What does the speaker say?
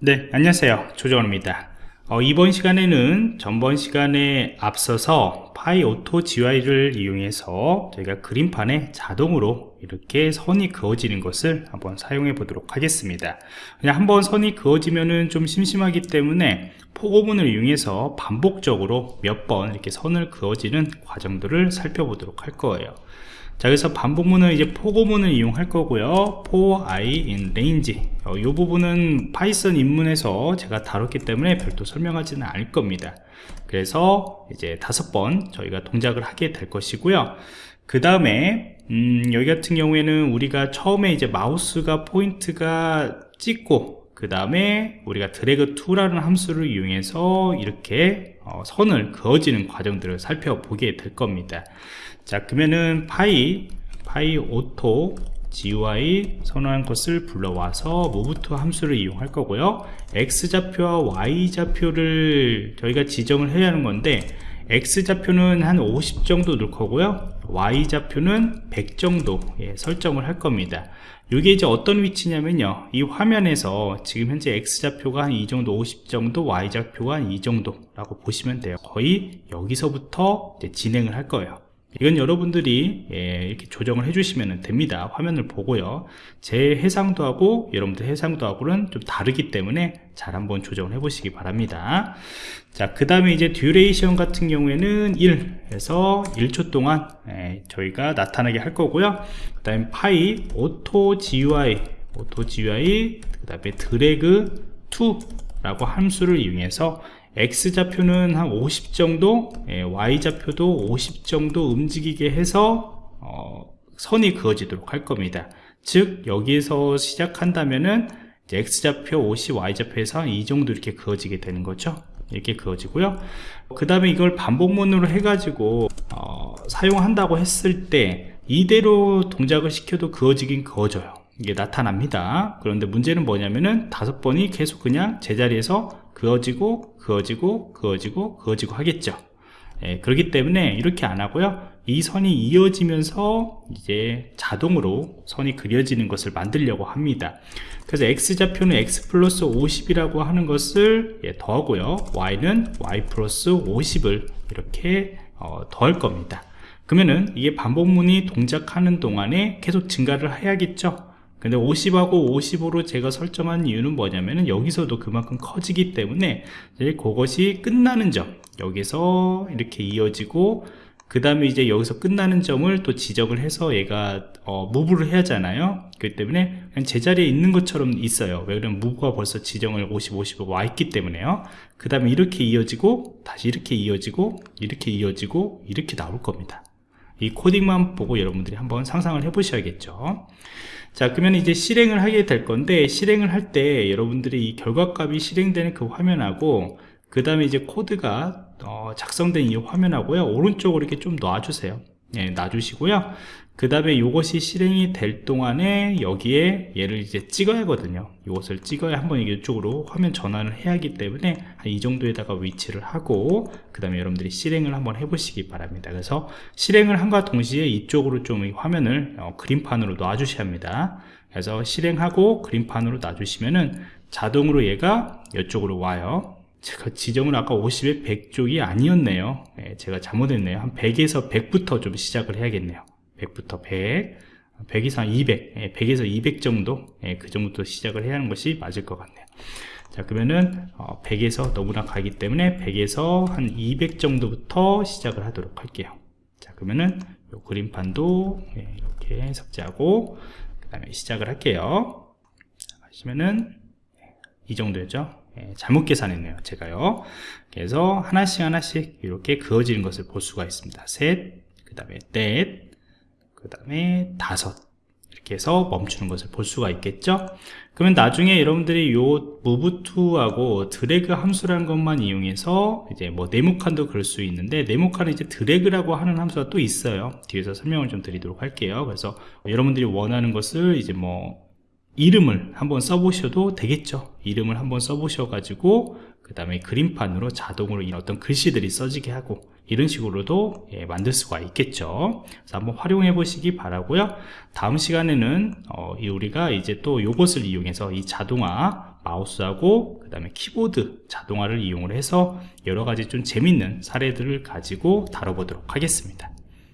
네 안녕하세요. 조정원입니다. 어, 이번 시간에는 전번 시간에 앞서서 PyAutoGUI를 이용해서 저희가 그림판에 자동으로 이렇게 선이 그어지는 것을 한번 사용해 보도록 하겠습니다. 그냥 한번 선이 그어지면은 좀 심심하기 때문에 포고문을 이용해서 반복적으로 몇 번 이렇게 선을 그어지는 과정들을 살펴보도록 할 거예요 자 그래서 반복문은 이제 포고문을 이용할 거고요. for i in range 어, 이 부분은 Python 입문에서 제가 다뤘기 때문에 별도 설명하지는 않을 겁니다. 그래서 이제 다섯 번 저희가 동작을 하게 될 것이고요. 그 다음에 음, 여기 같은 경우에는 우리가 처음에 이제 마우스가 포인트가 찍고 그 다음에 우리가 drag to라는 함수를 이용해서 이렇게 어, 선을 그어지는 과정들을 살펴보게 될 겁니다. 자 그러면은 파이 PyAutoGUI 선언한 것을 불러와서 to 함수를 이용할 거고요. X좌표와 Y좌표를 저희가 지정을 해야 하는 건데 X좌표는 한 50 정도 넣을 거고요. Y좌표는 100 정도 예, 설정을 할 겁니다. 이게 이제 어떤 위치냐면요. 이 화면에서 지금 현재 X좌표가 한 이 정도 50 정도 Y좌표가 한 이 정도 라고 보시면 돼요. 거의 여기서부터 진행을 할 거예요 이건 여러분들이 예, 이렇게 조정을 해주시면 됩니다. 화면을 보고요. 제 해상도 하고 여러분들 해상도 하고는 좀 다르기 때문에 잘 한번 조정을 해 보시기 바랍니다. 자그 다음에 이제 duration 같은 경우에는 1에서 1초 동안 예, 저희가 나타나게 할 거고요. 그 다음에 파이 오토 GUI 오토 GUI 그 다음에 drag to 라고 함수를 이용해서 X좌표는 한 50 정도 예, Y좌표도 50 정도 움직이게 해서 어, 선이 그어지도록 할 겁니다. 즉 여기에서 시작한다면은 X좌표 50 Y좌표에서 한 이 정도 이렇게 그어지게 되는 거죠. 이렇게 그어지고요. 그 다음에 이걸 반복문으로 해가지고 어, 사용한다고 했을 때 이대로 동작을 시켜도 그어지긴 그어져요 이게 나타납니다. 그런데 문제는 뭐냐면은 다섯 번이 계속 그냥 제자리에서 그어지고 그어지고 그어지고 그어지고 하겠죠. 예, 그렇기 때문에 이렇게 안 하고요. 이 선이 이어지면서 이제 자동으로 선이 그려지는 것을 만들려고 합니다. 그래서 x좌표는 x 플러스 50이라고 하는 것을 예, 더하고요. Y는 y 플러스 50을 이렇게 어, 더할 겁니다. 그러면은 이게 반복문이 동작하는 동안에 계속 증가를 해야겠죠 근데 50하고 55로 제가 설정한 이유는 뭐냐면은 여기서도 그만큼 커지기 때문에 이제 그것이 끝나는 점 여기서 이렇게 이어지고 그 다음에 이제 여기서 끝나는 점을 또 지적을 해서 얘가 어, 무브를 해야 하잖아요. 그렇기 때문에 그냥 제자리에 있는 것처럼 있어요. 왜 그러면 무브가 벌써 지정을 50, 50으로 와 있기 때문에요. 그 다음에 이렇게 이어지고 다시 이렇게 이어지고 이렇게 이어지고 이렇게 나올 겁니다 이 코딩만 보고 여러분들이 한번 상상을 해 보셔야겠죠. 자 그러면 이제 실행을 하게 될 건데 실행을 할 때 여러분들이 이 결과값이 실행되는 그 화면하고 그 다음에 이제 코드가 어, 작성된 이 화면하고요. 오른쪽으로 이렇게 좀 놔주세요 예, 놔주시고요. 그 다음에 이것이 실행이 될 동안에 여기에 얘를 이제 찍어야 하거든요. 이것을 찍어야 한번 이쪽으로 화면 전환을 해야 하기 때문에 이 정도에다가 위치를 하고 그 다음에 여러분들이 실행을 한번 해보시기 바랍니다. 그래서 실행을 한과 동시에 이쪽으로 좀 화면을 어, 그림판으로 놔주셔야 합니다. 그래서 실행하고 그림판으로 놔주시면은 자동으로 얘가 이쪽으로 와요 제가 지점은 아까 50에 100 쪽이 아니었네요. 네, 제가 잘못했네요. 한 100에서 100부터 좀 시작을 해야겠네요. 100부터 100 100 이상 200 100에서 200 정도 예, 그 정도 시작을 해야 하는 것이 맞을 것 같네요. 자 그러면은 100에서 어, 너무나 가기 때문에 100에서 한 200 정도부터 시작을 하도록 할게요. 자 그러면은 요 그림판도 예, 이렇게 삭제하고 그 다음에 시작을 할게요. 하시면은 이 정도였죠? 예, 잘못 계산했네요 제가요. 그래서 하나씩 하나씩 이렇게 그어지는 것을 볼 수가 있습니다. 셋그 다음에 넷 그 다음에 다섯. 이렇게 해서 멈추는 것을 볼 수가 있겠죠? 그러면 나중에 여러분들이 요 to하고 드래그 함수라는 것만 이용해서 이제 뭐 네모칸도 그럴 수 있는데 네모칸은 이제 드래그라고 하는 함수가 또 있어요. 뒤에서 설명을 좀 드리도록 할게요. 그래서 여러분들이 원하는 것을 이제 뭐 이름을 한번 써보셔도 되겠죠. 이름을 한번 써보셔 가지고 그 다음에 그림판으로 자동으로 어떤 글씨들이 써지게 하고 이런 식으로도 예, 만들 수가 있겠죠. 그래서 한번 활용해 보시기 바라고요. 다음 시간에는 어, 우리가 이제 또 이것을 이용해서 이 자동화 마우스하고 그 다음에 키보드 자동화를 이용을 해서 여러가지 좀 재밌는 사례들을 가지고 다뤄보도록 하겠습니다